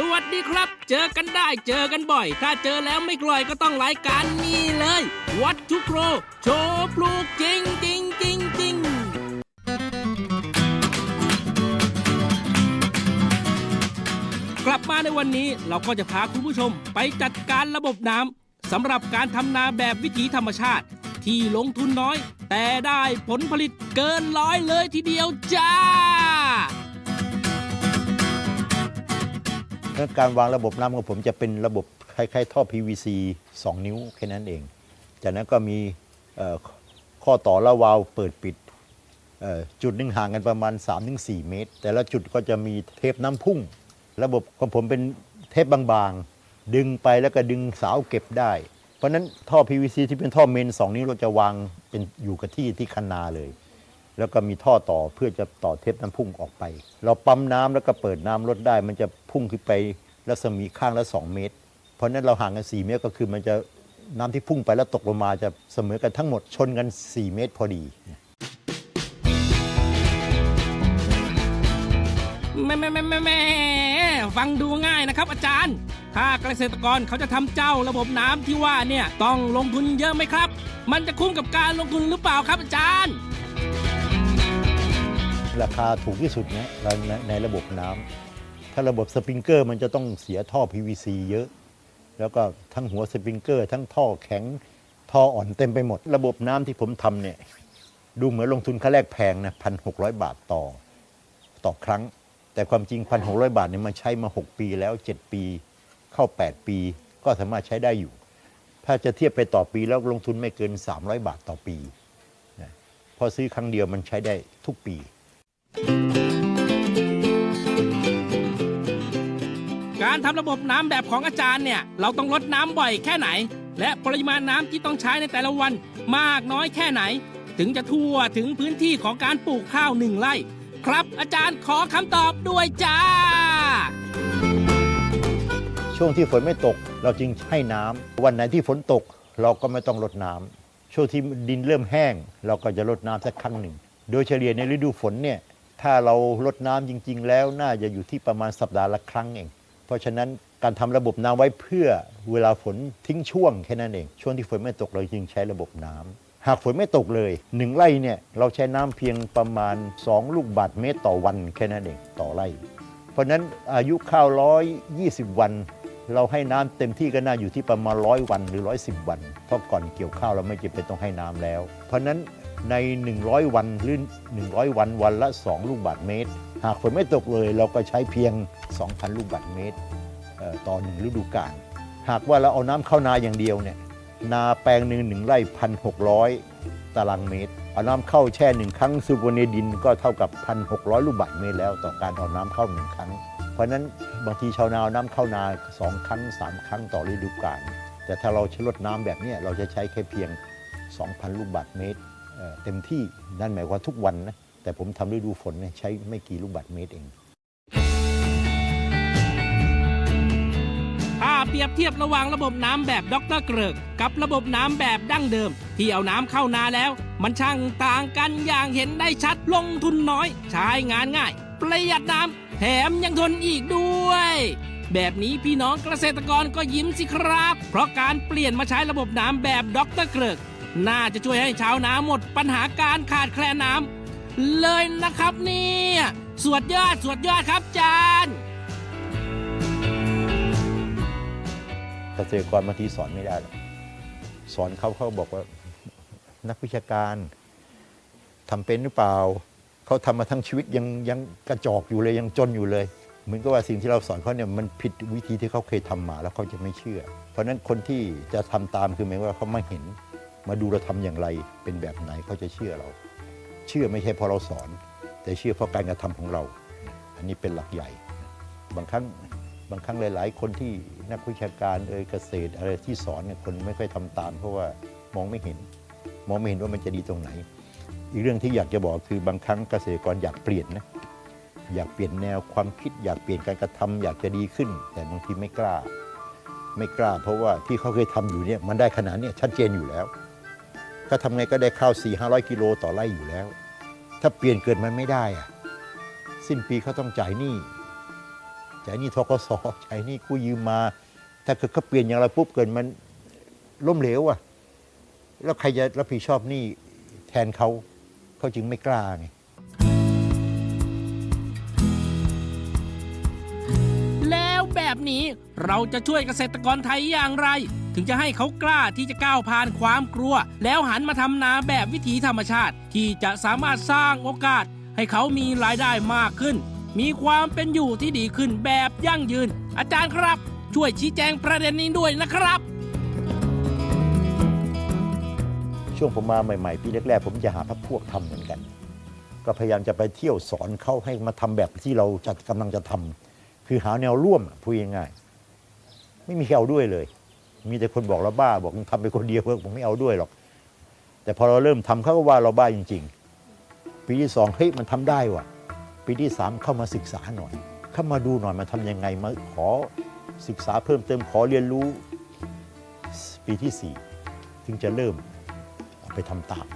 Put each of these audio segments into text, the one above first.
สวัสดีครับ เจอกันได้เจอกันบ่อย ถ้าเจอแล้วไม่กล่อยก็ต้องรายการนี้เลย วัดทุกโครโชว์ปลูกจริงจริงจริงจริงกลับมาในวันนี้เราก็จะพาคุณผู้ชมไปจัดการระบบน้ำสำหรับการทำนาแบบวิถีธรรมชาติ ที่ลงทุนน้อย แต่ได้ผลผลิตเกินร้อยเลยทีเดียวจ้า แล้วการวางระบบน้ำของผมจะเป็นระบบคล้ายๆท่อ PVC 2 นิ้วแค่นั้นเอง จากนั้นก็มีข้อต่อละวาล์วเปิดปิดจุดหนึ่งห่างกันประมาณ 3-4 เมตร แต่ละจุดก็จะมีเทปน้ำพุ่ง ระบบของผมเป็นเทปบางๆ ดึงไปแล้วก็ดึงสาวเก็บได้ เพราะฉะนั้นท่อ PVC ที่เป็นท่อเมน 2 นิ้วเราจะวางเป็นอยู่กับที่ที่คันนาเลย แล้วก็มีท่อต่อเพื่อจะต่อเทปน้ำพุ่งออกไป เราปั๊มน้ำแล้วก็เปิดน้ำลดได้ มันจะพุ่งขึ้นไปรัศมีข้างละ 2 เมตร เพราะนั้นเราห่างกัน 4 เมตรก็คือมันจะน้ำที่พุ่งไปแล้วตกลงมาจะเสมอกันทั้งหมดชนกัน 4 เมตรพอดีแม่แม่แม่แม่แม่ฟังดูง่ายนะครับอาจารย์ ถ้าเกษตรกรเขาจะทำเจ้าระบบน้ำที่ว่าเนี่ยต้องลงทุนเยอะไหมครับ มันจะคุ้มกับการลงทุนหรือเปล่าครับอาจารย์ ราคาถูกที่สุดนะในในระบบน้ำถ้าระบบสปริงเกอร์มันจะต้องเสียท่อ PVC เยอะ แล้วก็ทั้งหัวสปริงเกอร์ ทั้งท่อแข็งท่ออ่อนเต็มไปหมด ระบบน้ำที่ผมทำเนี่ยดูเหมือนลงทุนค่าแรกแพงนะพันหกบาทต่อต่อครั้ง แต่ความจริงพันหกบาทเนี่ยมันใช้มา 6 ปีแล้ว 7 ปี เข้า 8 ปี ก็สามารถใช้ได้อยู่ ถ้าจะเทียบไปต่อปีแล้วลงทุนไม่เกิน 300 บาทต่อปีนะพอซื้อครั้งเดียวมันใช้ได้ทุกปี การทำระบบน้ำแบบของอาจารย์เนี่ย เราต้องลดน้ำบ่อยแค่ไหน และปริมาณน้ำที่ต้องใช้ในแต่ละวันมากน้อยแค่ไหน ถึงจะทั่วถึงพื้นที่ของการปลูกข้าวหนึ่งไร่ ครับอาจารย์ขอคำตอบด้วยจ้า ช่วงที่ฝนไม่ตกเราจึงให้น้ำวันไหนที่ฝนตกเราก็ไม่ต้องรดน้ำช่วงที่ดินเริ่มแห้ง เราก็จะรดน้ำสักครั้งหนึ่ง โดยเฉลี่ยในฤดูฝนเนี่ยถ้าเรารดน้ำจริง ๆ แล้วน่าจะอยู่ที่ประมาณสัปดาห์ละครั้งเอง เพราะฉะนั้นการทำระบบน้ำไว้เพื่อเวลาฝนทิ้งช่วงแค่นั้นเอง ช่วงที่ฝนไม่ตกเราจึงใช้ระบบน้ำหากฝนไม่ตกเลยหนึ่งไร่เนี่ยเราใช้น้ำเพียงประมาณ 2 ลูกบาศก์เมตรต่อวันแค่นั้นเองต่อไร่ เพราะฉะนั้นอายุข้าวร้อยยี่สิบวัน เราให้น้ำเต็มที่ก็น่าอยู่ที่ประมาณร้อยวันหรือร้อยสิบวัน เพราะก่อนเกี่ยวข้าวเราไม่จำเป็นต้องให้น้ำแล้ว เพราะฉะนั้น ใน 100 วันหรือ 100 วันวันละ 2 ลูกบาศก์เมตร หากฝนไม่ตกเลยเราก็ใช้เพียง 2,000 ลูกบาศก์เมตรต่อหนึ่งฤดูกาลหากว่าเราเอาน้ำเข้านาอย่างเดียวเนี่ยนาแปลงหนึ่งหนึ่งไร่พันหกร้อยตารางเมตร เอาน้ำเข้าแช่หนึ่งครั้งซูโบเนดินก็เท่ากับ1,600ลูกบาศก์เมตรแล้ว ต่อการเอาน้ำเข้าหนึ่งครั้ง เพราะนั้นบางทีชาวนาเอาน้ำเข้านาสองครั้งสามครั้งต่อฤดูกาลแต่ถ้าเราใช้รดน้ำแบบนี้เราจะใช้แค่เพียง 2,000 ลูกบาศก์เมตร เต็มที่นั่นหมายความทุกวันนะแต่ผมทำฤดูฝนใช้ไม่กี่ลูกบาศก์เมตรเอง ถ้าเปรียบเทียบระหว่างระบบน้ำแบบดรเกริก กับระบบน้ำแบบดั้งเดิม ที่เอาน้ำเข้านาแล้ว มันช่างต่างกันอย่างเห็นได้ชัดลงทุนน้อย ใช้งานง่าย ประหยัดน้ำแถมยังทนอีกด้วย แบบนี้พี่น้องเกษตรกรก็ยิ้มสิครับ เพราะการเปลี่ยนมาใช้ระบบน้ำแบบด็อกเตอร์เกริก น่าจะช่วยให้ชาวนาหมดปัญหาการขาดแคลนน้ำเลยนะครับเนี่ยสวดยอดสวดยอดครับจานเกษตรกรบางทีสอนไม่ได้หรอกสอนเขาเขาบอกว่านักวิชาการทำเป็นหรือเปล่า เขาทำมาทั้งชีวิตยังยังกระจอกอยู่เลยยังจนอยู่เลย เหมือนกับว่าสิ่งที่เราสอนเขาเนี่ยมันผิดวิธีที่เขาเคยทำมาแล้วเขาจะไม่เชื่อ เพราะฉะนั้นคนที่จะทำตามคือหมายว่าเขาไมาเห็น มาดูเราทำอย่างไรเป็นแบบไหนเขาจะเชื่อเรา เชื่อไม่ใช่เพราะเราสอน แต่เชื่อเพราะการกระทำของเรา อันนี้เป็นหลักใหญ่ บางครั้งบางครั้งหลาย ๆ คนที่นักวิชาการเอ่ยเกษตรอะไรที่สอนเนี่ยคนไม่ค่อยทำตาม เพราะว่ามองไม่เห็น มองไม่เห็นว่ามันจะดีตรงไหน อีกเรื่องที่อยากจะบอกคือบางครั้งเกษตรกรอยากเปลี่ยนนะอยากเปลี่ยนแนวความคิด อยากเปลี่ยนการกระทำอยากจะดีขึ้น แต่บางทีไม่กล้า ไม่กล้า เพราะว่าที่เขาเคยทำอยู่เนี่ยมันได้ขนาดนี้ชัดเจนอยู่แล้ว ก็ทำไงก็ได้ข้าว4 5 0 0กิโลต่อไร่อยู่แล้ว ถ้าเปลี่ยนเกิดมันไม่ได้อะสิ้นปีเขาต้องจ่ายหนี้จ่ายหนี่ทกสจ่ายหนี่กู้ยืมมา ถ้าเกิดเขาเปลี่ยนอย่างไรปุ๊บเกิดมันล้มเหลวอะ แล้วใครจะรับผิดชอบหนี่แทนเขาเขาจึงไม่กล้าไงแล้วแบบนี้เราจะช่วยเกษตรกรไทยอย่างไร ถึงจะให้เขากล้าที่จะก้าวผ่านความกลัว แล้วหันมาทำนาแบบวิถีธรรมชาติ ที่จะสามารถสร้างโอกาส ให้เขามีรายได้มากขึ้น มีความเป็นอยู่ที่ดีขึ้นแบบยั่งยืน อาจารย์ครับ ช่วยชี้แจงประเด็นนี้ด้วยนะครับช่วงผมมาใหม่ ๆ ปีแรกๆผมจะหาพักพวกทำเหมือนกัน ก็พยายามจะไปเที่ยวสอนเขาให้มาทำแบบที่เราจะกำลังจะทำคือหาแนวร่วมพูดง่ายๆไม่มีใครเอาด้วยเลย มีแต่คนบอกเราบ้าบอกมึงทำไปคนเดียวเพื่อผมไม่เอาด้วยหรอก แต่พอเราเริ่มทำเขาก็ว่าเราบ้าจริง ๆ ปีที่สองเฮ้ยมันทำได้ว่ะ ปีที่สามเข้ามาศึกษาหน่อย เข้ามาดูหน่อยมาทำยังไงมาขอศึกษาเพิ่มเติมขอเรียนรู้ ปีที่สี่ถึงจะเริ่มไปทำตาม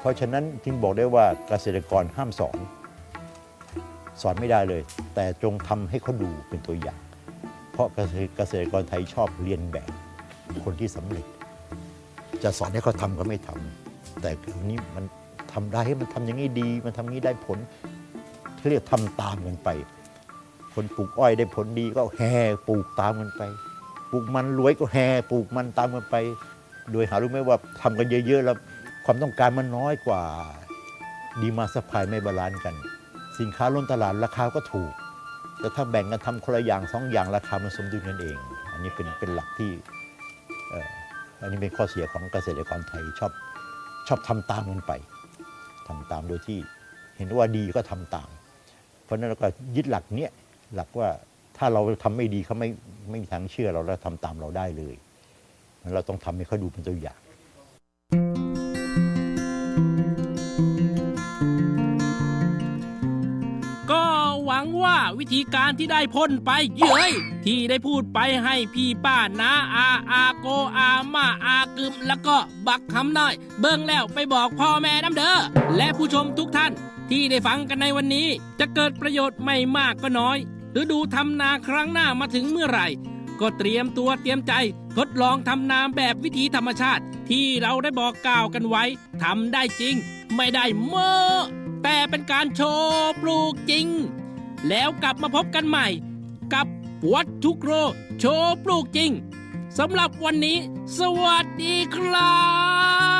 เพราะฉะนั้นจึงบอกได้ว่าเกษตรกรห้ามสอน สอนไม่ได้เลย แต่จงทำให้เขาดูเป็นตัวอย่าง เพราะเกษตรเกษตรกรไทยชอบเรียนแบบ คนที่สำเร็จ จะสอนให้เขาทำก็ไม่ทำแต่อันนี้มันทำได้ให้มันทำอย่างนี้ดี มันทำอย่างนี้ได้ผลเขาเรียกทำตามกันไป คนปลูกอ้อยได้ผลดีก็แห่ปลูกตามกันไป ปลูกมันรวยก็แห่ปลูกมันตามกันไป โดยหารู้ไหมว่าทำกันเยอะๆแล้วความต้องการมันน้อยกว่าdemand supply ไม่ balance กัน สินค้าล้นตลาดราคาก็ถูก แต่ถ้าแบ่งกันทำคนละอย่างสองอย่างราคามันสมดุลกันเอง อันนี้เป็นเป็นหลักที่ อันนี้เป็นข้อเสียของเกษตรกรไทยชอบชอบทำตามกันไปทำตามโดยที่เห็นว่าดีก็ทำตาม เพราะฉะนั้นเราก็ยึดหลักเนี้ยหลักว่าถ้าเราทำไม่ดีเขาไม่ไม่มีทางเชื่อเราแล้วทำตามเราได้เลย เราต้องทำให้เขาดูเป็นตัวอย่างาวิธีการที่ได้พ่นไปเย้ยที่ได้พูดไปให้พี่ป้านาอาอาโกอามาอากึมแล้วก็บักคำหน้อย เบิ่งแล้วไปบอกพ่อแม่น้ำเด้อและผู้ชมทุกท่านที่ได้ฟังกันในวันนี้ จะเกิดประโยชน์ไม่มากก็น้อยฤดูทำนาครั้งหน้ามาถึงเมื่อไหร่ ก็เตรียมตัวเตรียมใจทดลองทำนาแบบวิถีธรรมชาติ ที่เราได้บอกกล่าวกันไว้ทำได้จริง ไม่ได้เมื่อแต่เป็นการโชว์ปลูกจริง แล้วกลับมาพบกันใหม่ กับวัดทุกโร โชว์ปลูกจริงสำหรับวันนี้ สวัสดีครับ